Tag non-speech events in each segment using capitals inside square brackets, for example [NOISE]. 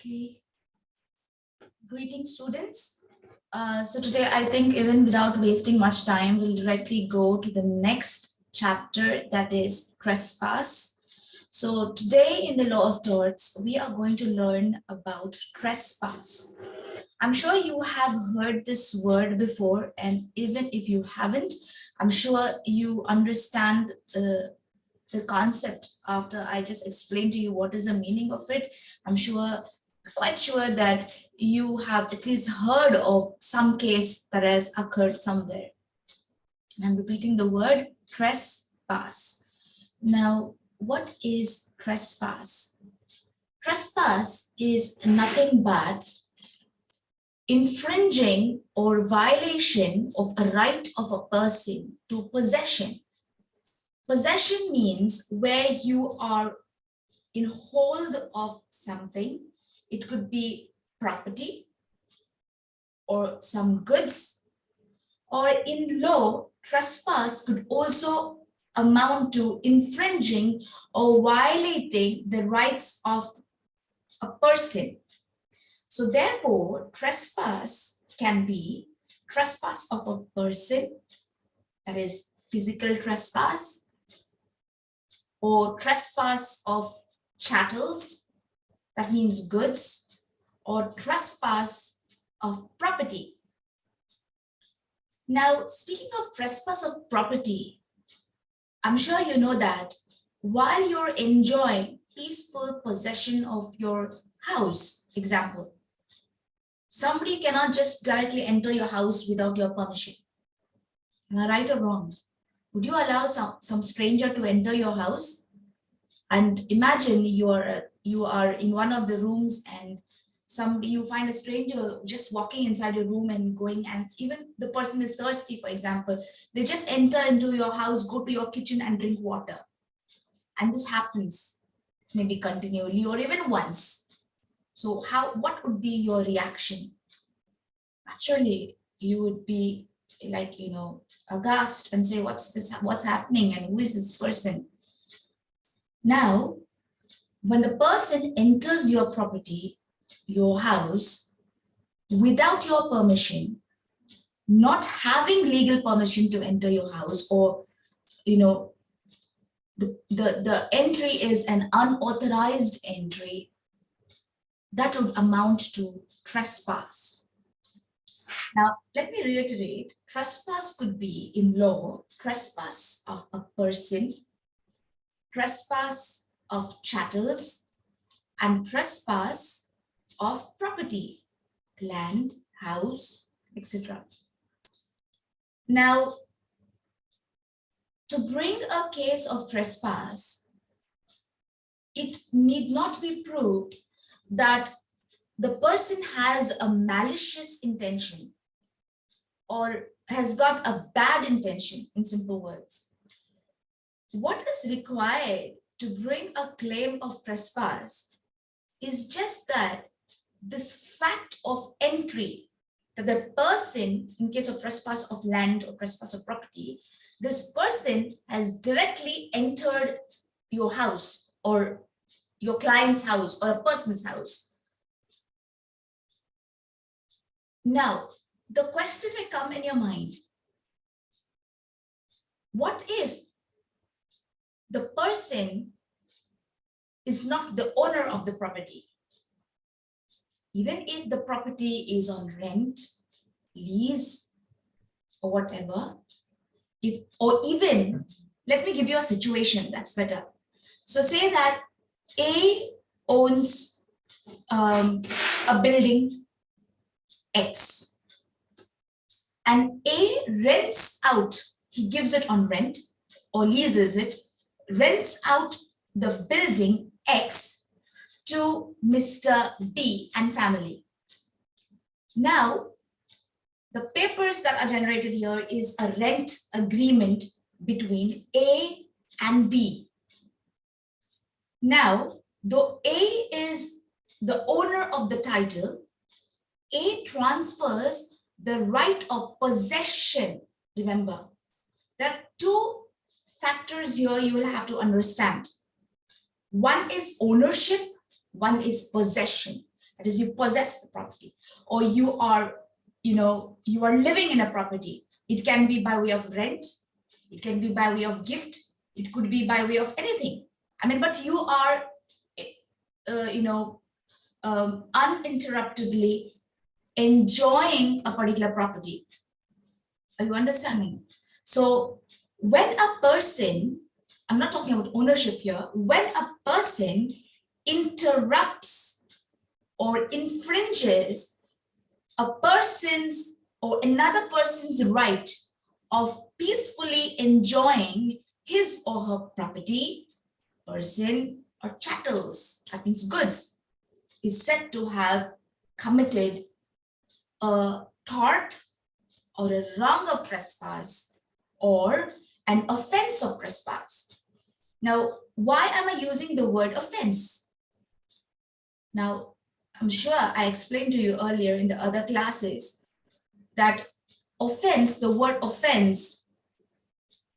Okay. Greetings, students. Uh, so today, I think even without wasting much time, we'll directly go to the next chapter that is trespass. So today in the law of torts, we are going to learn about trespass. I'm sure you have heard this word before, and even if you haven't, I'm sure you understand the, the concept after I just explained to you what is the meaning of it. I'm sure, quite sure that you have at least heard of some case that has occurred somewhere. I'm repeating the word trespass. Now, what is trespass? Trespass is nothing but infringing or violation of a right of a person to possession. Possession means where you are in hold of something. It could be property or some goods or in law, trespass could also amount to infringing or violating the rights of a person. So therefore, trespass can be trespass of a person, that is physical trespass, or trespass of chattels, that means goods, or trespass of property. Now, speaking of trespass of property, I'm sure you know that while you're enjoying peaceful possession of your house, example, somebody cannot just directly enter your house without your permission. Am I right or wrong? Would you allow some, some stranger to enter your house? And imagine you are, you are in one of the rooms and some you find a stranger just walking inside your room and going and even the person is thirsty for example they just enter into your house go to your kitchen and drink water. And this happens maybe continually or even once. So how what would be your reaction? Naturally you would be like you know aghast and say what's this what's happening and who is this person? Now when the person enters your property your house without your permission, not having legal permission to enter your house or, you know, the, the, the entry is an unauthorized entry, that would amount to trespass. Now, let me reiterate, trespass could be in law, trespass of a person, trespass of chattels, and trespass of property, land, house, etc. Now, to bring a case of trespass, it need not be proved that the person has a malicious intention or has got a bad intention in simple words. What is required to bring a claim of trespass is just that this fact of entry that the person in case of trespass of land or trespass of property this person has directly entered your house or your client's house or a person's house. Now the question may come in your mind. What if the person is not the owner of the property even if the property is on rent, lease, or whatever, if or even let me give you a situation that's better. So say that A owns um, a building X and A rents out, he gives it on rent or leases it, rents out the building X to Mr. B and family. Now, the papers that are generated here is a rent agreement between A and B. Now, though A is the owner of the title, A transfers the right of possession. Remember, there are two factors here you will have to understand. One is ownership one is possession. That is, you possess the property, or you are, you know, you are living in a property. It can be by way of rent, it can be by way of gift, it could be by way of anything. I mean, but you are, uh, you know, um, uninterruptedly enjoying a particular property. Are you understanding? So when a person, I'm not talking about ownership here, when a person interrupts or infringes a person's or another person's right of peacefully enjoying his or her property, person, or chattels, that means goods, is said to have committed a tort or a wrong of trespass or an offense of trespass. Now, why am I using the word offense? Now, I'm sure I explained to you earlier in the other classes that offense, the word offense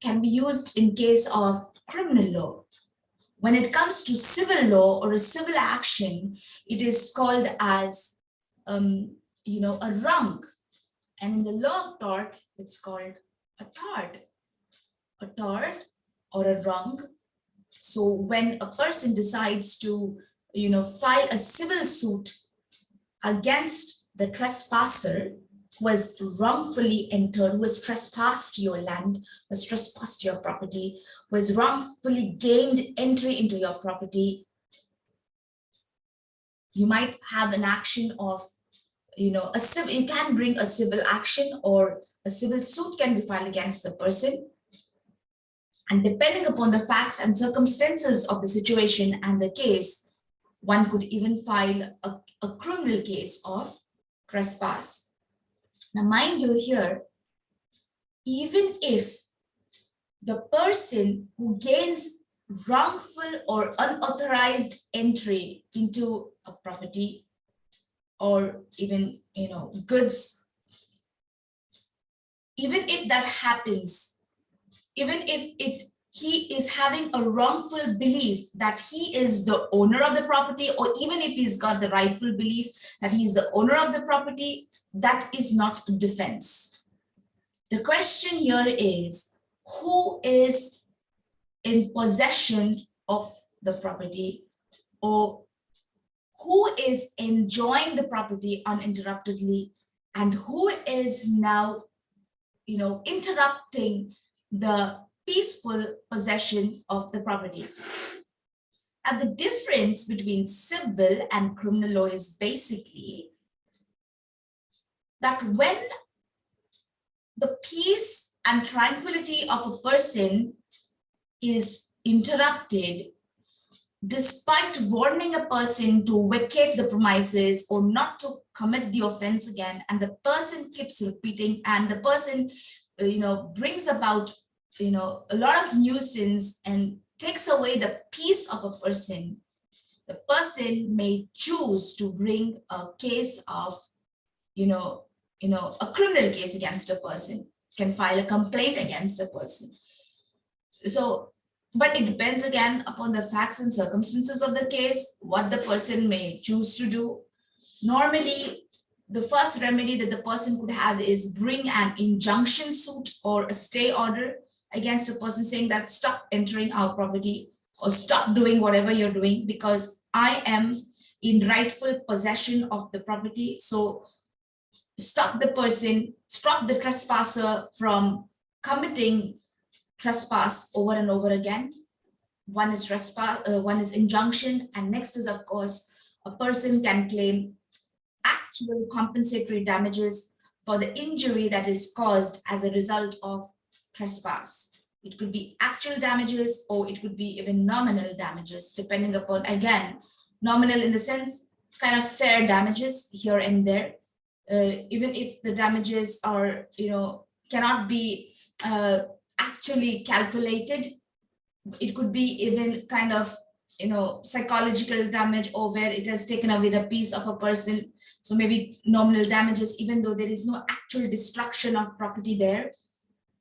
can be used in case of criminal law. When it comes to civil law or a civil action, it is called as, um, you know, a wrong. And in the law of tort, it's called a tort. A tort or a wrong. So when a person decides to, you know, file a civil suit against the trespasser, who has wrongfully entered, who has trespassed your land, who has trespassed your property, who has wrongfully gained entry into your property, you might have an action of, you know, a civil, you can bring a civil action or a civil suit can be filed against the person. And depending upon the facts and circumstances of the situation and the case, one could even file a, a criminal case of trespass. Now, mind you here, even if the person who gains wrongful or unauthorized entry into a property or even, you know, goods, even if that happens, even if it he is having a wrongful belief that he is the owner of the property or even if he's got the rightful belief that he's the owner of the property that is not defense. The question here is, who is in possession of the property or who is enjoying the property uninterruptedly and who is now, you know, interrupting the peaceful possession of the property. And the difference between civil and criminal law is basically that when the peace and tranquility of a person is interrupted, despite warning a person to vacate the premises or not to commit the offense again, and the person keeps repeating and the person, uh, you know, brings about, you know, a lot of nuisance and takes away the peace of a person, the person may choose to bring a case of, you know, you know, a criminal case against a person, can file a complaint against a person. So, but it depends again upon the facts and circumstances of the case, what the person may choose to do. Normally, the first remedy that the person could have is bring an injunction suit or a stay order against a person saying that stop entering our property or stop doing whatever you're doing because I am in rightful possession of the property. So stop the person, stop the trespasser from committing trespass over and over again. One is trespass, uh, one is injunction, and next is, of course, a person can claim actual compensatory damages for the injury that is caused as a result of trespass. It could be actual damages or it could be even nominal damages, depending upon, again, nominal in the sense, kind of fair damages here and there, uh, even if the damages are, you know, cannot be uh, actually calculated, it could be even kind of, you know, psychological damage or where it has taken away the peace of a person. So maybe nominal damages, even though there is no actual destruction of property there.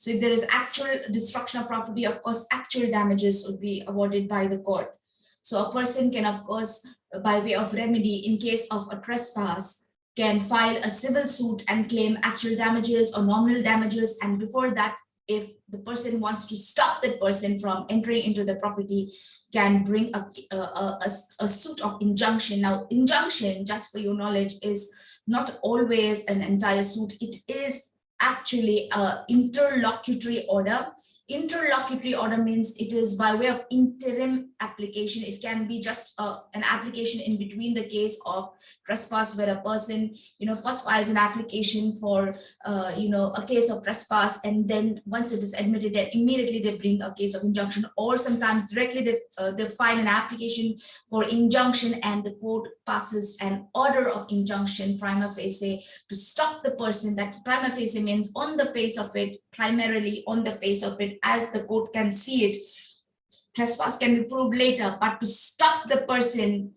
So if there is actual destruction of property, of course, actual damages would be awarded by the court. So a person can, of course, by way of remedy, in case of a trespass, can file a civil suit and claim actual damages or nominal damages. And before that, if the person wants to stop that person from entering into the property, can bring a, a, a, a suit of injunction. Now, injunction, just for your knowledge, is not always an entire suit. It is actually a interlocutory order interlocutory order means it is by way of interim application. It can be just a, an application in between the case of trespass where a person you know first files an application for uh, you know a case of trespass and then once it is admitted then immediately they bring a case of injunction or sometimes directly they, uh, they file an application for injunction and the court passes an order of injunction prima facie to stop the person. That prima facie means on the face of it primarily on the face of it as the court can see it. Trespass can be proved later but to stop the person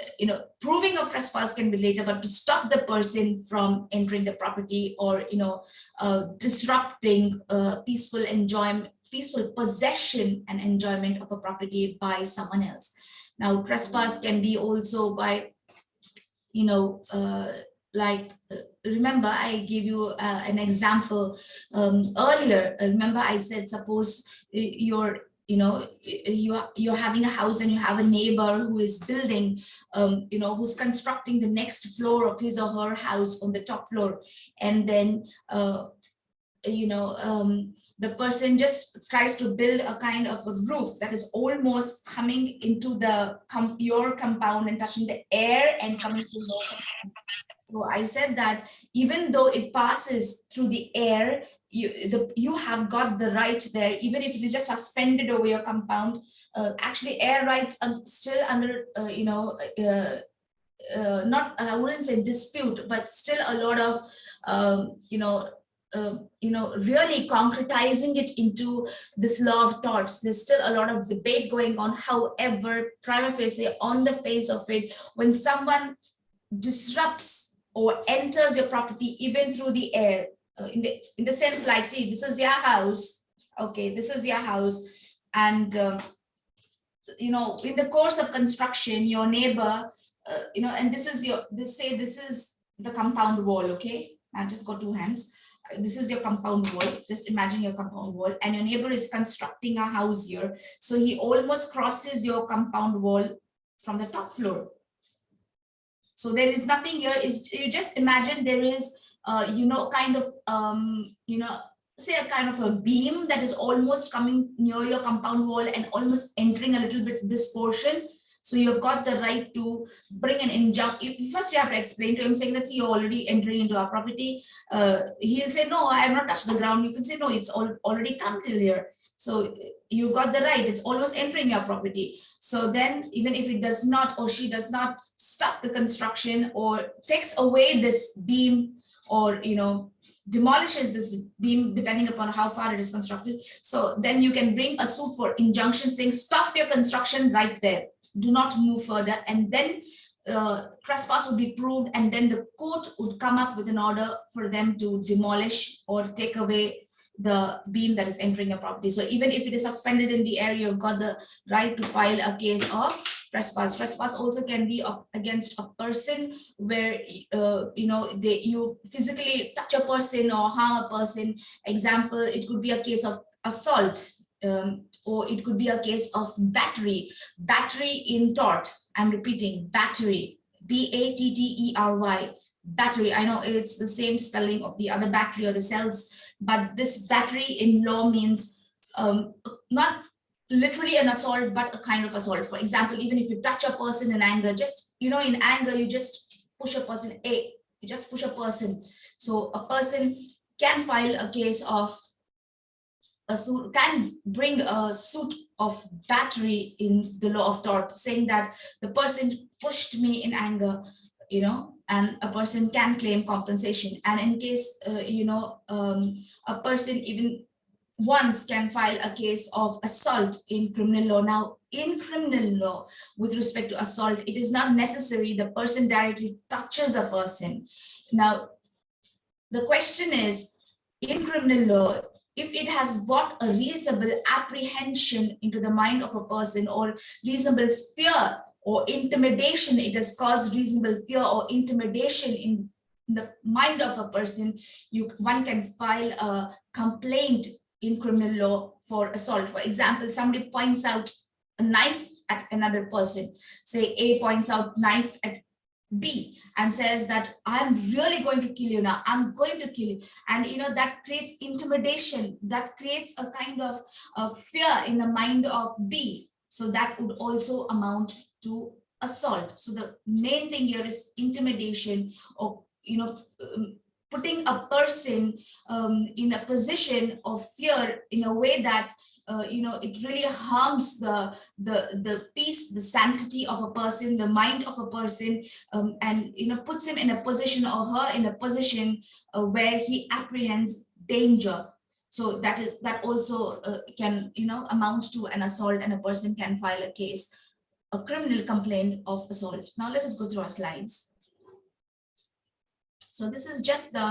uh, you know proving of trespass can be later but to stop the person from entering the property or you know uh, disrupting uh, peaceful enjoyment peaceful possession and enjoyment of a property by someone else. Now trespass can be also by you know uh, like remember i gave you uh, an example um, earlier. Remember i said suppose you're you know you are you're having a house and you have a neighbor who is building um, you know who's constructing the next floor of his or her house on the top floor. And then uh, you know um, the person just tries to build a kind of a roof that is almost coming into the com your compound and touching the air and coming to your so I said that even though it passes through the air, you, the, you have got the right there, even if it is just suspended over your compound. Uh, actually, air rights are still under, uh, you know, uh, uh not, I wouldn't say dispute, but still a lot of, um, you know, uh, you know, really concretizing it into this law of torts. There's still a lot of debate going on. However, prima facie, on the face of it, when someone disrupts or enters your property even through the air. Uh, in the in the sense like see this is your house okay this is your house and uh, you know in the course of construction your neighbor uh, you know and this is your this say this is the compound wall okay? I just got two hands. This is your compound wall. Just imagine your compound wall and your neighbor is constructing a house here. So he almost crosses your compound wall from the top floor so there is nothing here is you just imagine there is, uh, you know, kind of, um, you know, say a kind of a beam that is almost coming near your compound wall and almost entering a little bit this portion. So you've got the right to bring an injunction. First, you have to explain to him saying that see, you're already entering into our property. Uh, he'll say, no, I have not touched the ground. You can say, no, it's all, already come till here. So you got the right, it's always entering your property. So then even if it does not or she does not stop the construction or takes away this beam or, you know, demolishes this beam depending upon how far it is constructed. So then you can bring a suit for injunction saying stop your construction right there. Do not move further. And then uh, trespass would be proved and then the court would come up with an order for them to demolish or take away the beam that is entering a property. So even if it is suspended in the air, you've got the right to file a case of trespass. Trespass also can be of, against a person where, uh, you know, they, you physically touch a person or harm a person. Example, it could be a case of assault um, or it could be a case of battery. Battery in tort, I'm repeating, battery, B-A-T-T-E-R-Y battery. I know it's the same spelling of the other battery or the cells, but this battery in law means um, not literally an assault, but a kind of assault. For example, even if you touch a person in anger, just, you know, in anger, you just push a person, a, you just push a person. So a person can file a case of a suit, can bring a suit of battery in the law of tort, saying that the person pushed me in anger, you know, and a person can claim compensation. And in case, uh, you know, um, a person even once can file a case of assault in criminal law. Now, in criminal law, with respect to assault, it is not necessary the person directly touches a person. Now, the question is, in criminal law, if it has brought a reasonable apprehension into the mind of a person or reasonable fear or intimidation, it has caused reasonable fear or intimidation in the mind of a person, you one can file a complaint in criminal law for assault. For example, somebody points out a knife at another person, say A points out knife at B and says that I'm really going to kill you now, I'm going to kill you. And you know, that creates intimidation, that creates a kind of, of fear in the mind of B. So that would also amount to assault. So the main thing here is intimidation or, you know, um, putting a person um, in a position of fear in a way that uh, you know it really harms the the the peace the sanctity of a person the mind of a person um, and you know puts him in a position or her in a position uh, where he apprehends danger so that is that also uh, can you know amount to an assault and a person can file a case a criminal complaint of assault now let us go through our slides so this is just the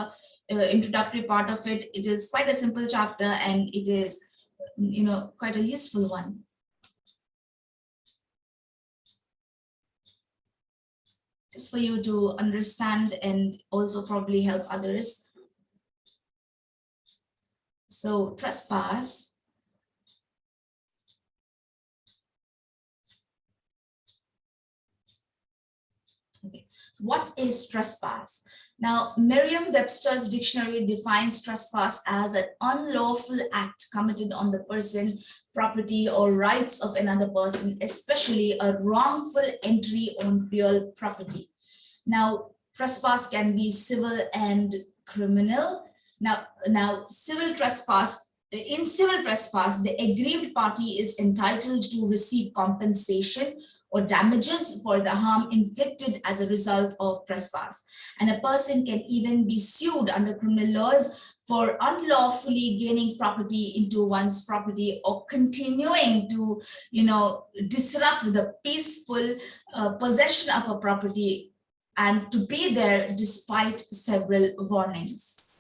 uh, introductory part of it. It is quite a simple chapter and it is, you know, quite a useful one. Just for you to understand and also probably help others. So trespass Okay. What is trespass? Now, Merriam-Webster's dictionary defines trespass as an unlawful act committed on the person, property, or rights of another person, especially a wrongful entry on real property. Now, trespass can be civil and criminal. Now, now civil trespass in civil trespass, the aggrieved party is entitled to receive compensation or damages for the harm inflicted as a result of trespass. And a person can even be sued under criminal laws for unlawfully gaining property into one's property or continuing to, you know, disrupt the peaceful uh, possession of a property and to be there despite several warnings.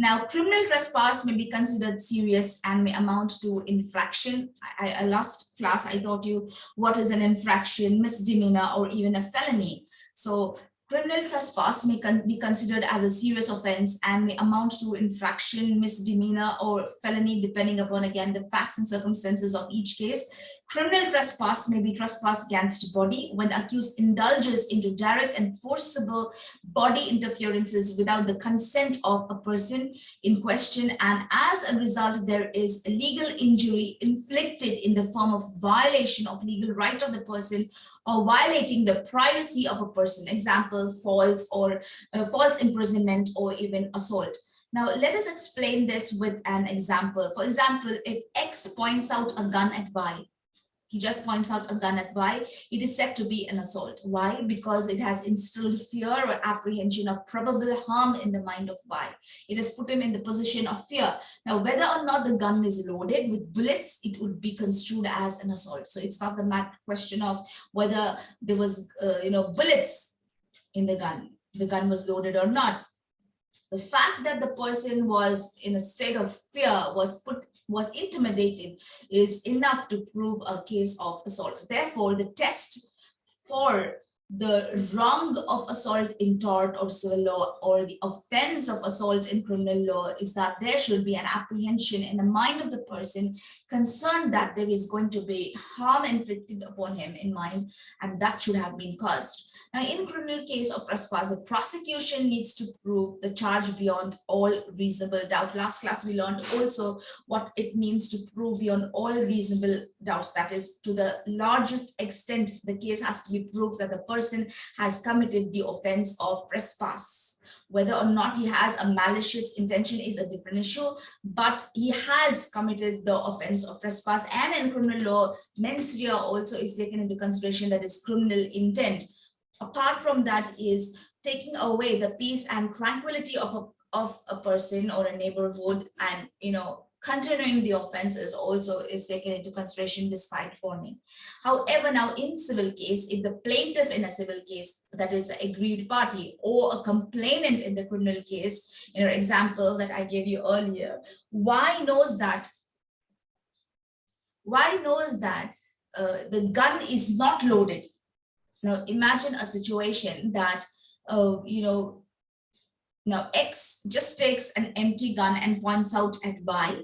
Now, criminal trespass may be considered serious and may amount to infraction. I, I, uh, last class, I taught you what is an infraction, misdemeanor, or even a felony. So criminal trespass may con be considered as a serious offense and may amount to infraction, misdemeanor, or felony, depending upon, again, the facts and circumstances of each case. Criminal trespass may be trespass against body when the accused indulges into direct and forcible body interferences without the consent of a person in question and as a result there is a legal injury inflicted in the form of violation of legal right of the person or violating the privacy of a person example false or uh, false imprisonment or even assault now, let us explain this with an example. For example, if X points out a gun at Y, he just points out a gun at Y. It is said to be an assault. Why? Because it has instilled fear or apprehension of probable harm in the mind of Y. It has put him in the position of fear. Now, whether or not the gun is loaded with bullets, it would be construed as an assault. So it's not the matter question of whether there was, uh, you know, bullets in the gun. The gun was loaded or not the fact that the person was in a state of fear was put was intimidated is enough to prove a case of assault. Therefore the test for the wrong of assault in tort or civil law or the offense of assault in criminal law is that there should be an apprehension in the mind of the person concerned that there is going to be harm inflicted upon him in mind and that should have been caused now, in criminal case of trespass, the prosecution needs to prove the charge beyond all reasonable doubt. Last class, we learned also what it means to prove beyond all reasonable doubts. That is, to the largest extent, the case has to be proved that the person has committed the offense of trespass. Whether or not he has a malicious intention is a different issue, but he has committed the offense of trespass. And in criminal law, mens rea also is taken into consideration that is criminal intent apart from that is taking away the peace and tranquility of a, of a person or a neighborhood and, you know, continuing the offense is also is taken into consideration despite warning. However, now in civil case, if the plaintiff in a civil case, that is the aggrieved party or a complainant in the criminal case, in your example that I gave you earlier, Y knows that, Y knows that uh, the gun is not loaded. Now imagine a situation that, uh, you know, now X just takes an empty gun and points out at Y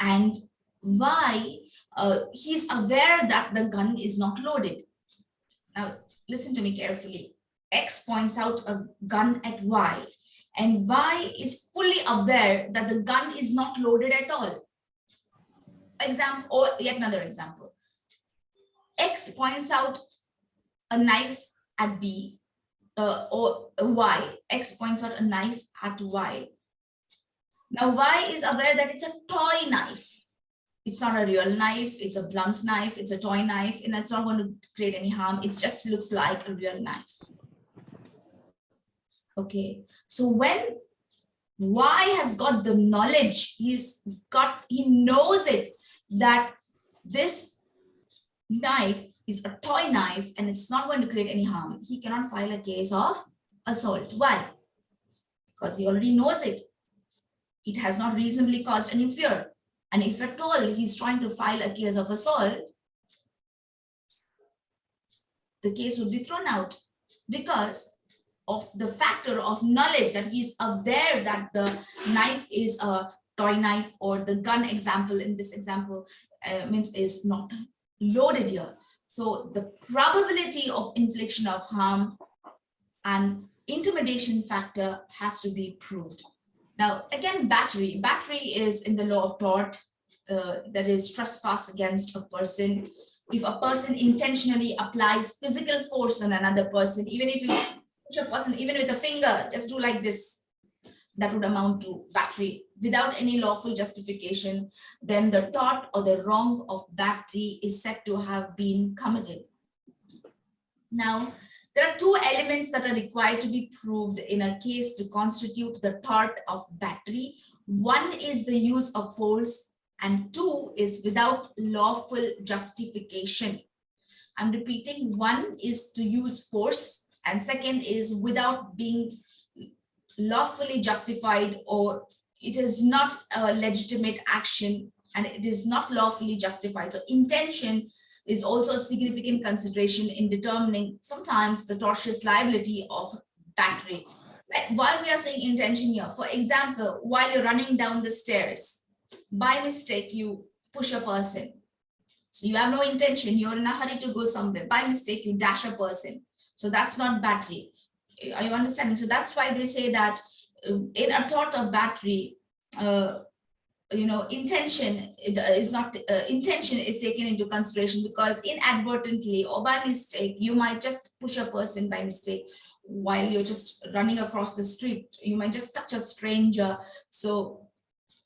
and Y uh, he's aware that the gun is not loaded. Now listen to me carefully. X points out a gun at Y and Y is fully aware that the gun is not loaded at all. Example or yet another example. X points out a knife at B uh, or Y, X points out a knife at Y. Now Y is aware that it's a toy knife. It's not a real knife, it's a blunt knife, it's a toy knife, and it's not going to create any harm. It just looks like a real knife. Okay, so when Y has got the knowledge, he's got, he knows it, that this knife is a toy knife and it's not going to create any harm, he cannot file a case of assault. Why? Because he already knows it. It has not reasonably caused any fear. And if at all he's trying to file a case of assault, the case would be thrown out because of the factor of knowledge that he's aware that the knife is a toy knife or the gun example in this example uh, means is not loaded here. So the probability of infliction of harm and intimidation factor has to be proved. Now, again, battery. Battery is in the law of tort, uh, that is trespass against a person. If a person intentionally applies physical force on another person, even if you push a person, even with a finger, just do like this, that would amount to battery without any lawful justification, then the tort or the wrong of battery is said to have been committed. Now, there are two elements that are required to be proved in a case to constitute the tort of battery. One is the use of force and two is without lawful justification. I'm repeating one is to use force and second is without being lawfully justified or it is not a legitimate action and it is not lawfully justified. So intention is also a significant consideration in determining sometimes the tortious liability of battery. Like why we are saying intention here. For example, while you're running down the stairs, by mistake, you push a person. So you have no intention, you're in a hurry to go somewhere. By mistake, you dash a person. So that's not battery. Are you understanding? So that's why they say that uh, in a tort of battery, uh, you know, intention is not uh, intention is taken into consideration because inadvertently or by mistake, you might just push a person by mistake while you're just running across the street. You might just touch a stranger. So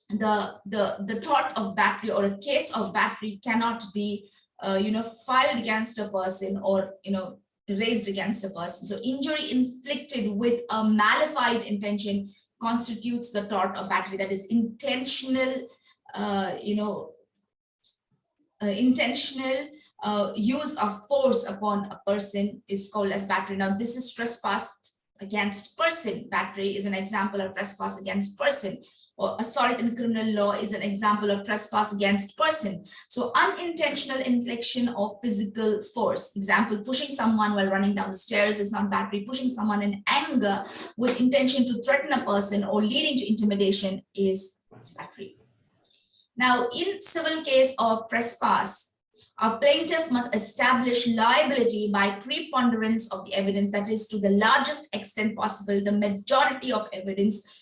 the the the tort of battery or a case of battery cannot be, uh, you know, filed against a person or you know raised against a person. So injury inflicted with a malafide intention constitutes the tort of battery that is intentional uh, you know uh, intentional uh, use of force upon a person is called as battery. Now this is trespass against person. Battery is an example of trespass against person or assault in criminal law is an example of trespass against person. So unintentional infliction of physical force. Example, pushing someone while running down the stairs is not battery. Pushing someone in anger with intention to threaten a person or leading to intimidation is battery. Now, in civil case of trespass, a plaintiff must establish liability by preponderance of the evidence that is to the largest extent possible the majority of evidence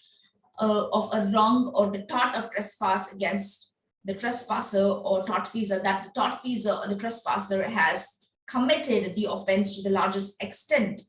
uh, of a wrong or the tort of trespass against the trespasser or tortfeasor that the tortfeasor or the trespasser has committed the offense to the largest extent.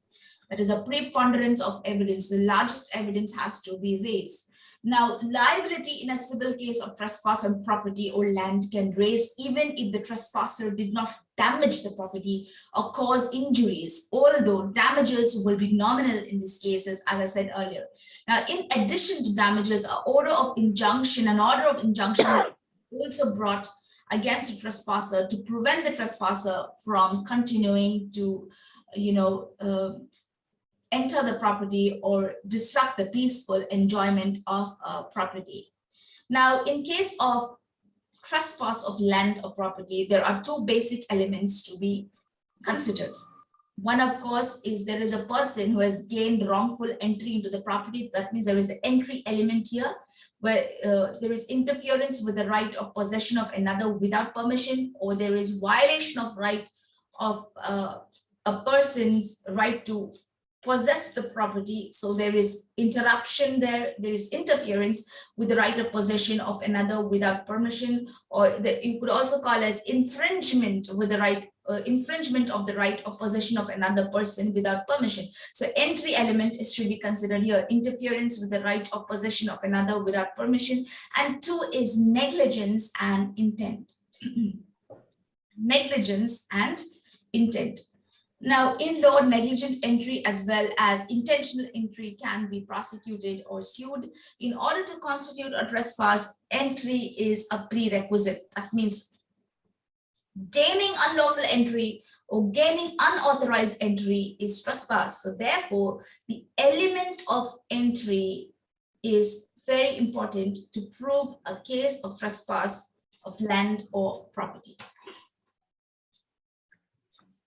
That is a preponderance of evidence. The largest evidence has to be raised. Now, liability in a civil case of trespass on property or land can raise even if the trespasser did not damage the property or cause injuries, although damages will be nominal in these cases, as I said earlier. Now, in addition to damages, an order of injunction, an order of injunction [COUGHS] also brought against a trespasser to prevent the trespasser from continuing to, you know, uh, enter the property or disrupt the peaceful enjoyment of uh, property. Now, in case of trespass of land or property, there are two basic elements to be considered. One, of course, is there is a person who has gained wrongful entry into the property. That means there is an entry element here where uh, there is interference with the right of possession of another without permission, or there is violation of right of uh, a person's right to possess the property. So there is interruption there, there is interference with the right of possession of another without permission, or that you could also call as infringement with the right uh, infringement of the right of possession of another person without permission. So entry element is, should be considered here, interference with the right of possession of another without permission. And two is negligence and intent. [CLEARS THROAT] negligence and intent. Now, in law, negligent entry as well as intentional entry can be prosecuted or sued. In order to constitute a trespass, entry is a prerequisite. That means gaining unlawful entry or gaining unauthorized entry is trespass. So therefore, the element of entry is very important to prove a case of trespass of land or property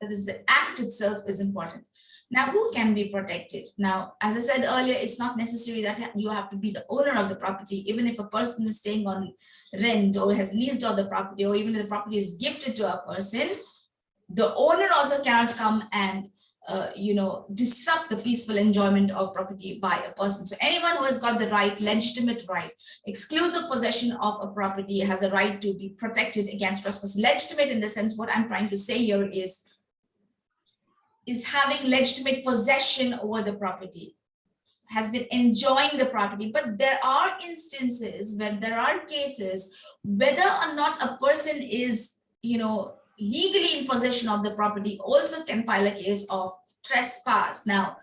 that is the act itself is important. Now, who can be protected? Now, as I said earlier, it's not necessary that you have to be the owner of the property, even if a person is staying on rent or has leased out the property, or even if the property is gifted to a person, the owner also cannot come and uh, you know, disrupt the peaceful enjoyment of property by a person. So anyone who has got the right, legitimate right, exclusive possession of a property has a right to be protected against trespass. Legitimate in the sense, what I'm trying to say here is is having legitimate possession over the property, has been enjoying the property. But there are instances where there are cases, whether or not a person is, you know, legally in possession of the property also can file a case of trespass. Now,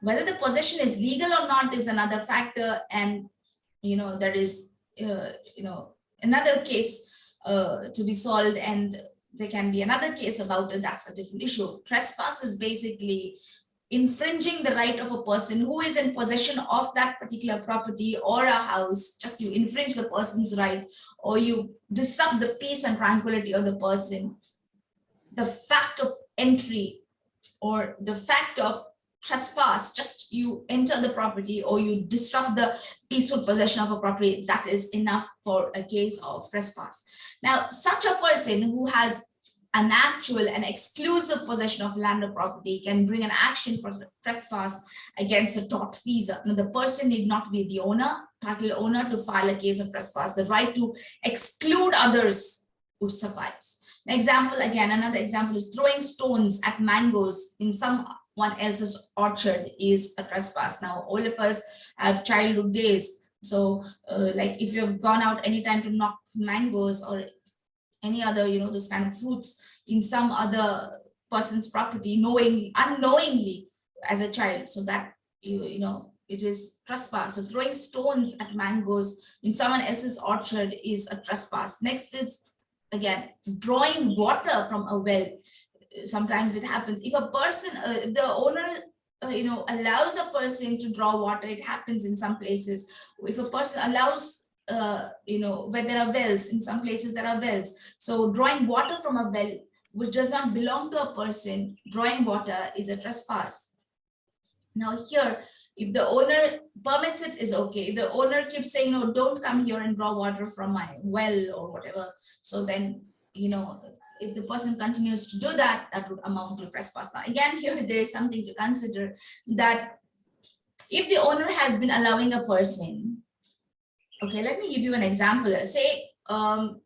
whether the possession is legal or not is another factor. And, you know, there is, uh, you know, another case uh, to be solved and there can be another case about it, that's a different issue. Trespass is basically infringing the right of a person who is in possession of that particular property or a house, just you infringe the person's right or you disrupt the peace and tranquility of the person. The fact of entry or the fact of trespass, just you enter the property or you disrupt the peaceful possession of a property, that is enough for a case of trespass. Now, such a person who has an actual and exclusive possession of land or property can bring an action for trespass against a tortfeasor. Now, the person need not be the owner, title owner to file a case of trespass. The right to exclude others would suffice. An example, again, another example is throwing stones at mangoes in someone else's orchard is a trespass. Now, all of us have childhood days. So uh, like if you have gone out anytime to knock mangoes or any other, you know, those kind of fruits in some other person's property, knowingly, unknowingly as a child. So that, you, you know, it is trespass. So throwing stones at mangoes in someone else's orchard is a trespass. Next is, again, drawing water from a well. Sometimes it happens. If a person, uh, the owner uh, you know, allows a person to draw water, it happens in some places. If a person allows uh, you know, where there are wells, in some places there are wells. So drawing water from a well, which does not belong to a person, drawing water is a trespass. Now here, if the owner permits it is okay. If the owner keeps saying, no, don't come here and draw water from my well or whatever. So then, you know, if the person continues to do that, that would amount to trespass. Now, again, here there is something to consider that if the owner has been allowing a person Okay, let me give you an example. Say um,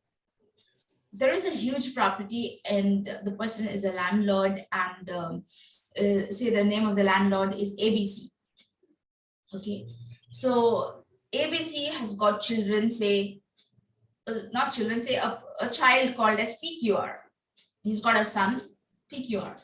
there is a huge property and the person is a landlord and um, uh, say the name of the landlord is ABC. Okay, so ABC has got children, say, uh, not children, say a, a child called as PQR. He's got a son, PQR.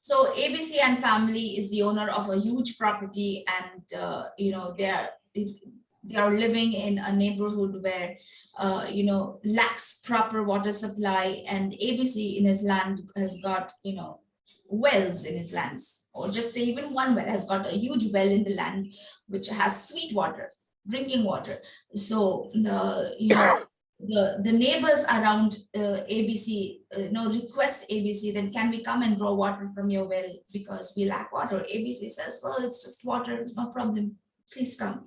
So ABC and family is the owner of a huge property and, uh, you know, they're, they are living in a neighborhood where, uh, you know, lacks proper water supply and ABC in his land has got, you know, wells in his lands or just say even one well has got a huge well in the land which has sweet water drinking water so the you know the the neighbors around uh, abc uh, you know request abc then can we come and draw water from your well because we lack water? Abc says well it's just water no problem. Please come.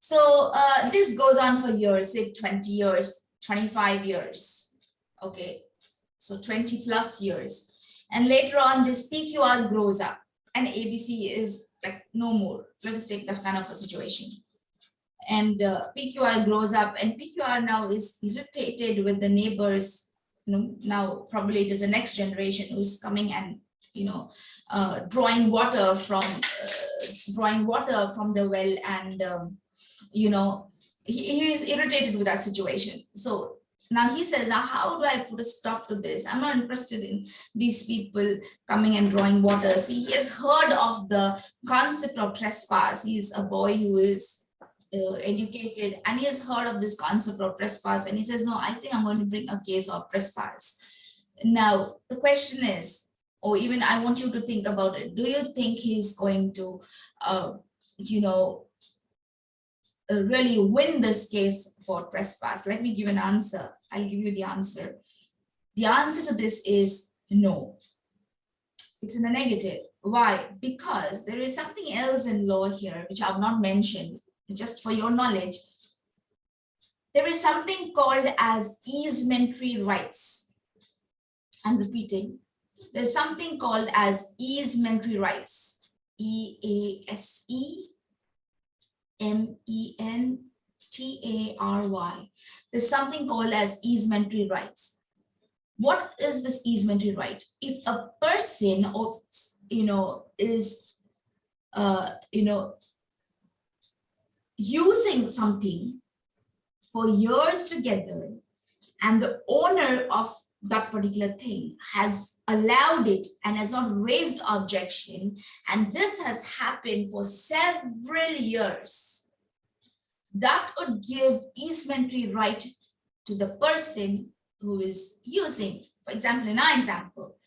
So uh, this goes on for years say 20 years 25 years okay? So 20 plus years. And later on this pqr grows up and abc is like no more. Let us take that kind of a situation and uh, PQR grows up and PQR now is irritated with the neighbors, you know, now probably it is the next generation who's coming and, you know, uh, drawing water from, uh, drawing water from the well and, um, you know, he, he is irritated with that situation. So now he says, now how do I put a stop to this? I'm not interested in these people coming and drawing water. See, he has heard of the concept of trespass. He's a boy who is uh, educated and he has heard of this concept of trespass and he says, no, I think I'm going to bring a case of trespass. Now, the question is, or even I want you to think about it. Do you think he's going to, uh, you know, uh, really win this case for trespass? Let me give an answer. I'll give you the answer. The answer to this is no. It's in the negative. Why? Because there is something else in law here, which I've not mentioned, just for your knowledge, there is something called as easementary rights. I'm repeating. There's something called as easementary rights. E-A-S-E M-E-N-T-A-R-Y. There's something called as easementary rights. What is this easementary right? If a person or, you know, is, uh, you know, using something for years together and the owner of that particular thing has allowed it and has not raised objection. And this has happened for several years. That would give easementary right to the person who is using. For example in our example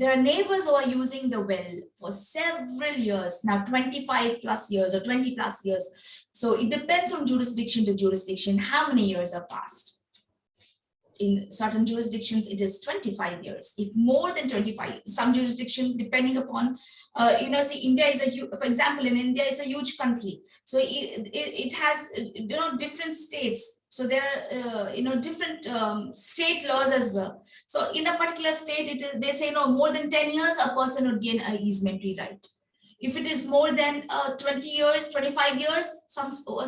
there are neighbors who are using the well for several years, now 25 plus years or 20 plus years. So it depends on jurisdiction to jurisdiction, how many years have passed in certain jurisdictions it is 25 years. If more than 25 some jurisdiction depending upon uh, you know see india is a huge, for example in india it's a huge country. So it, it, it has you know different states. So there are uh, you know different um, state laws as well. So in a particular state it is they say no more than 10 years a person would gain a easementary right. If it is more than uh, 20 years 25 years some uh,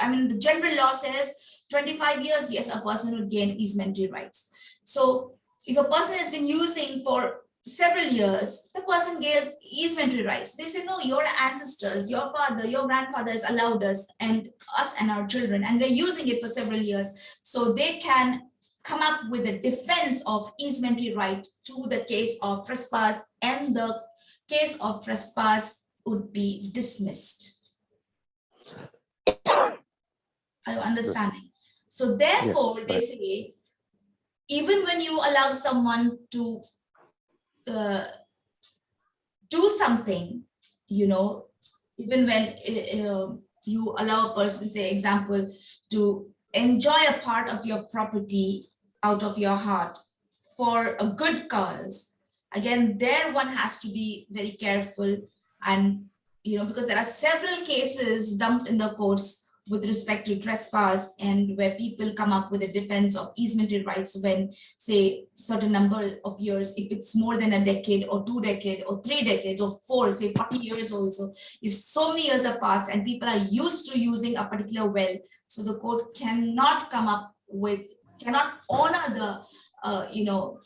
i mean the general law says 25 years, yes, a person would gain easementary rights. So if a person has been using for several years, the person gains easementary rights. They say, no, your ancestors, your father, your grandfather has allowed us and us and our children, and we're using it for several years. So they can come up with a defense of easementary right to the case of trespass and the case of trespass would be dismissed. Are you understanding? So therefore, yes, they say, even when you allow someone to uh, do something, you know, even when uh, you allow a person, say example, to enjoy a part of your property out of your heart for a good cause, again, there one has to be very careful and, you know, because there are several cases dumped in the courts with respect to trespass and where people come up with a defense of easementary rights when say certain number of years if it's more than a decade or two decade or three decades or four say 40 years also. If so many years have passed and people are used to using a particular well so the court cannot come up with cannot honor the uh, you know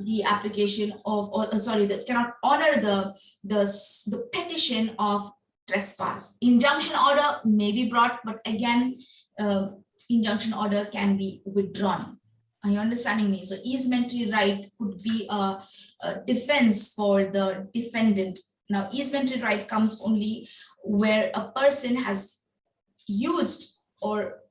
the application of or uh, sorry that cannot honor the the the petition of trespass. Injunction order may be brought, but again, uh, injunction order can be withdrawn. Are you understanding me? So easementary right could be a, a defense for the defendant. Now, easementary right comes only where a person has used or